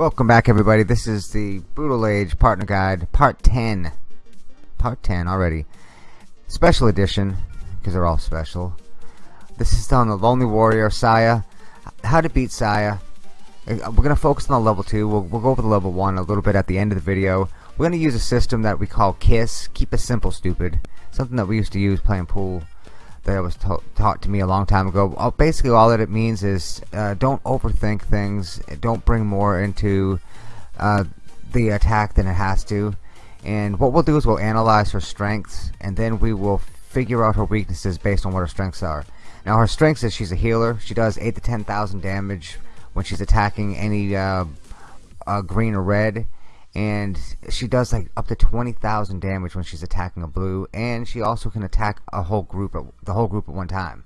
Welcome back everybody. This is the Brutal Age Partner Guide Part 10. Part 10 already. Special edition, because they're all special. This is on the Lonely Warrior, Saya. How to beat Saya. Uh, we're going to focus on the level 2. We'll, we'll go over the level 1 a little bit at the end of the video. We're going to use a system that we call KISS. Keep it simple, stupid. Something that we used to use playing pool that was taught to me a long time ago. Basically, all that it means is uh, don't overthink things. Don't bring more into uh, the attack than it has to. And what we'll do is we'll analyze her strengths, and then we will figure out her weaknesses based on what her strengths are. Now, her strengths is she's a healer. She does eight to ten thousand damage when she's attacking any uh, uh, green or red and she does like up to 20,000 damage when she's attacking a blue. And she also can attack a whole group at, the whole group at one time.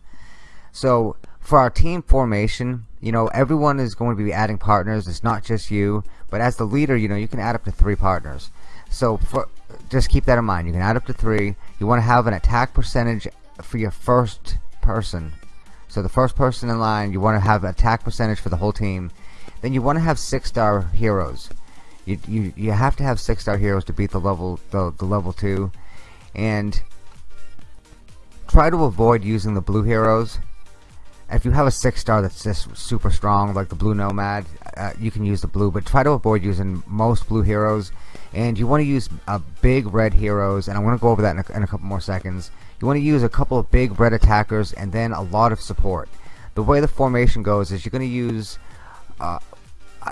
So for our team formation you know everyone is going to be adding partners. It's not just you. But as the leader you know you can add up to three partners. So for just keep that in mind. You can add up to three. You want to have an attack percentage for your first person. So the first person in line you want to have attack percentage for the whole team. Then you want to have six star heroes you, you, you have to have six star heroes to beat the level the, the level two. And try to avoid using the blue heroes. If you have a six star that's just super strong like the blue nomad uh, you can use the blue but try to avoid using most blue heroes. And you want to use a big red heroes and I'm to go over that in a, in a couple more seconds. You want to use a couple of big red attackers and then a lot of support. The way the formation goes is you're going to use uh,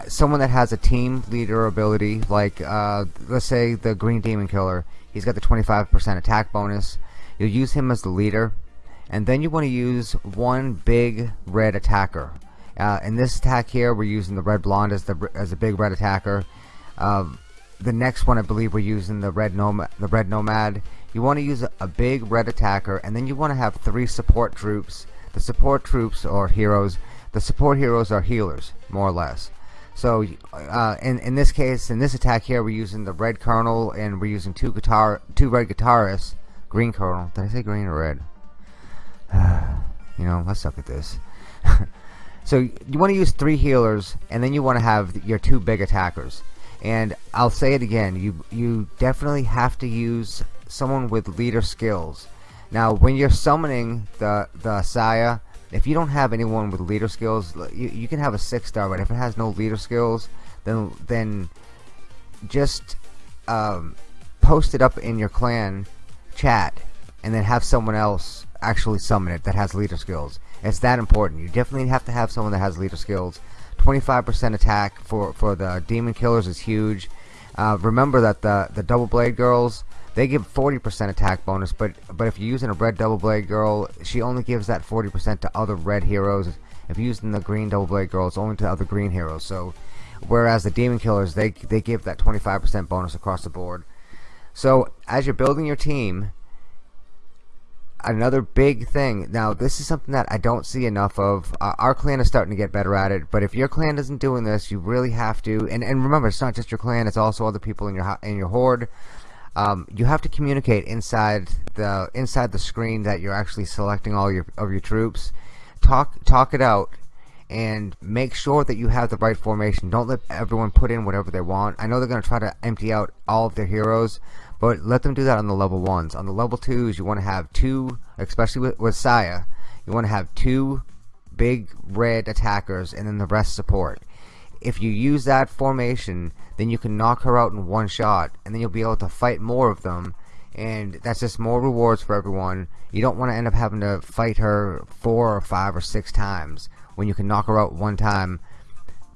someone that has a team leader ability like uh, let's say the green demon killer he's got the 25% attack bonus. You'll use him as the leader and then you want to use one big red attacker. Uh, in this attack here we're using the red blonde as the as a big red attacker. Uh, the next one I believe we're using the red nomad the red nomad. You want to use a, a big red attacker and then you want to have three support troops. The support troops or heroes. The support heroes are healers more or less so uh, in in this case, in this attack here, we're using the red kernel and we're using two guitar, two red guitarists. Green kernel. Did I say green or red? you know, let's suck at this. so you want to use three healers, and then you want to have your two big attackers. And I'll say it again, you you definitely have to use someone with leader skills. Now, when you're summoning the the Saya if you don't have anyone with leader skills you, you can have a six star but if it has no leader skills then then just um, post it up in your clan chat and then have someone else actually summon it that has leader skills. It's that important. You definitely have to have someone that has leader skills. 25% attack for for the demon killers is huge. Uh, remember that the the double blade girls they give 40% attack bonus but but if you're using a red double blade girl she only gives that 40% to other red heroes. If you're using the green double blade girl it's only to other green heroes. So whereas the demon killers they they give that 25% bonus across the board. So as you're building your team another big thing now this is something that I don't see enough of. Uh, our clan is starting to get better at it but if your clan isn't doing this you really have to and, and remember it's not just your clan it's also other people in your in your horde um, you have to communicate inside the inside the screen that you're actually selecting all your of your troops. Talk talk it out and make sure that you have the right formation. Don't let everyone put in whatever they want. I know they're gonna try to empty out all of their heroes but let them do that on the level ones. On the level twos you want to have two especially with, with Saya you want to have two big red attackers and then the rest support if you use that formation then you can knock her out in one shot and then you'll be able to fight more of them and that's just more rewards for everyone. You don't want to end up having to fight her four or five or six times when you can knock her out one time.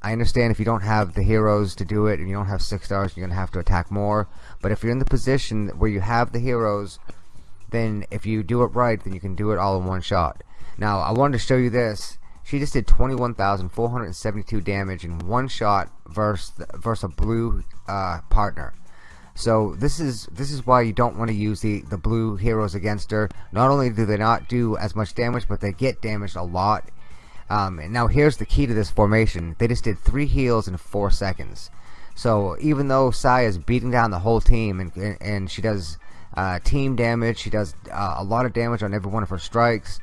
I understand if you don't have the heroes to do it and you don't have six stars you're gonna have to attack more but if you're in the position where you have the heroes then if you do it right then you can do it all in one shot. Now I wanted to show you this she just did 21,472 damage in one shot versus versus a blue uh, partner. So this is this is why you don't want to use the the blue heroes against her. Not only do they not do as much damage, but they get damaged a lot. Um, and now here's the key to this formation. They just did three heals in four seconds. So even though Sai is beating down the whole team and and she does uh, team damage, she does uh, a lot of damage on every one of her strikes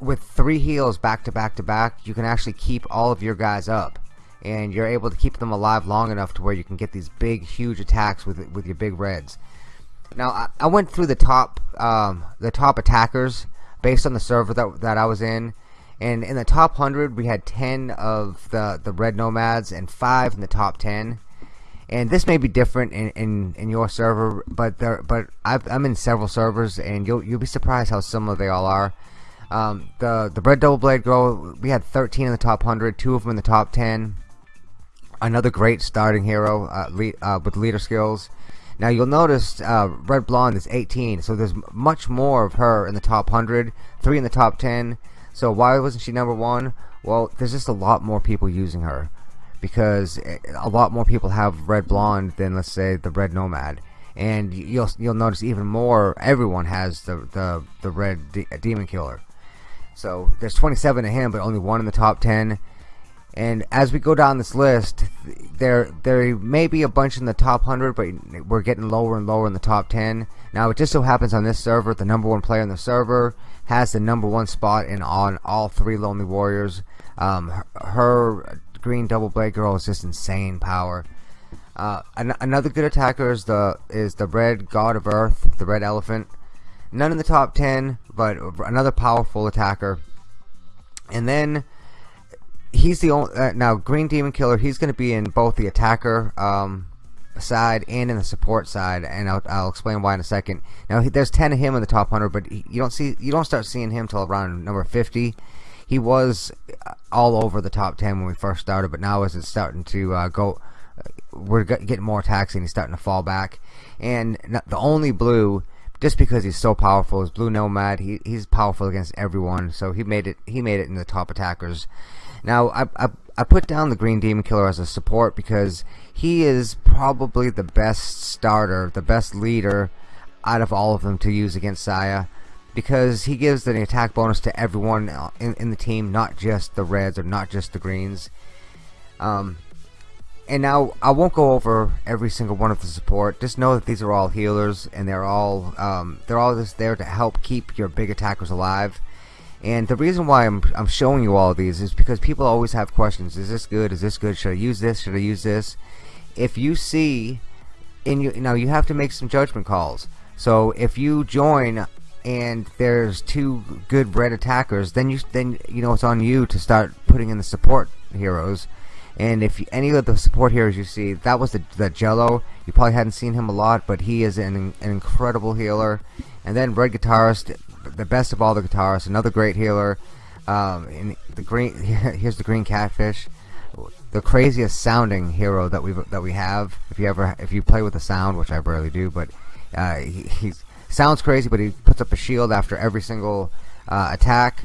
with three heals back to back to back, you can actually keep all of your guys up. and you're able to keep them alive long enough to where you can get these big huge attacks with with your big reds. Now I, I went through the top um, the top attackers based on the server that, that I was in. And in the top 100 we had 10 of the the red nomads and 5 in the top 10 and this may be different in, in, in your server but there but i am in several servers and you'll you'll be surprised how similar they all are um, the the red double blade girl we had 13 in the top 100 two of them in the top 10 another great starting hero uh, lead, uh, with leader skills. Now you'll notice uh, red blonde is 18 so there's much more of her in the top 100 three in the top 10 so why wasn't she number one? Well there's just a lot more people using her because a lot more people have red blonde than let's say the red nomad. And you'll you'll notice even more everyone has the the, the red de demon killer so there's 27 of him but only one in the top 10 and as we go down this list there there may be a bunch in the top 100 but we're getting lower and lower in the top 10 now it just so happens on this server the number one player in the server has the number one spot in on all three lonely warriors um, her green double blade girl is just insane power. Uh, an another good attacker is the is the red god of earth, the red elephant. None in the top ten, but another powerful attacker. And then he's the only uh, now green demon killer. He's going to be in both the attacker um, side and in the support side, and I'll, I'll explain why in a second. Now he, there's ten of him in the top hundred, but he, you don't see you don't start seeing him till around number fifty he was all over the top 10 when we first started but now as it's starting to uh, go uh, we're getting more attacks and he's starting to fall back and the only blue just because he's so powerful is blue nomad he, he's powerful against everyone so he made it he made it in the top attackers now I, I, I put down the green demon killer as a support because he is probably the best starter the best leader out of all of them to use against Saya because he gives the attack bonus to everyone in, in the team, not just the reds or not just the greens. Um, and now I won't go over every single one of the support. Just know that these are all healers, and they're all um, they're all just there to help keep your big attackers alive. And the reason why I'm I'm showing you all these is because people always have questions. Is this good? Is this good? Should I use this? Should I use this? If you see, in you now you have to make some judgment calls. So if you join and there's two good red attackers, then you then you know it's on you to start putting in the support heroes. And if you, any of the support heroes you see, that was the the Jello. You probably hadn't seen him a lot, but he is an, an incredible healer. And then red guitarist, the best of all the guitarists, another great healer. Um, and the green here's the green catfish, the craziest sounding hero that we that we have. If you ever if you play with the sound, which I rarely do, but uh, he, Sounds crazy, but he puts up a shield after every single uh, attack.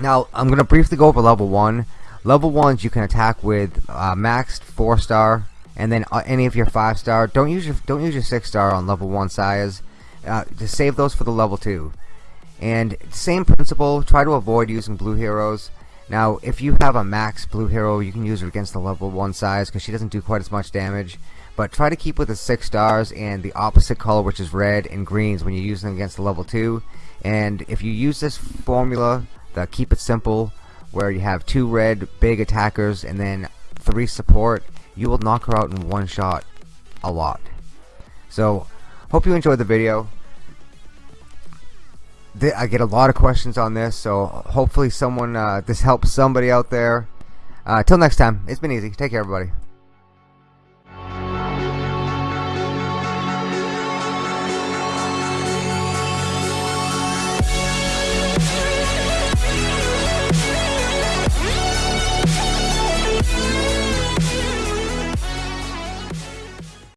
Now, I'm to briefly go over level 1. Level 1s you can attack with uh, maxed 4 star and then uh, any of your 5 star. Don't use your don't use your 6 star on level 1 Sayas. Uh, save those for the level 2. And same principle, try to avoid using blue heroes. Now, if you have a max blue hero, you can use her against the level 1 Sayas because she doesn't do quite as much damage but try to keep with the six stars and the opposite color which is red and greens when you use them against the level 2 and if you use this formula the keep it simple where you have two red big attackers and then three support you will knock her out in one shot a lot. So hope you enjoyed the video. I get a lot of questions on this so hopefully someone uh, this helps somebody out there. Uh, till next time it's been easy. Take care everybody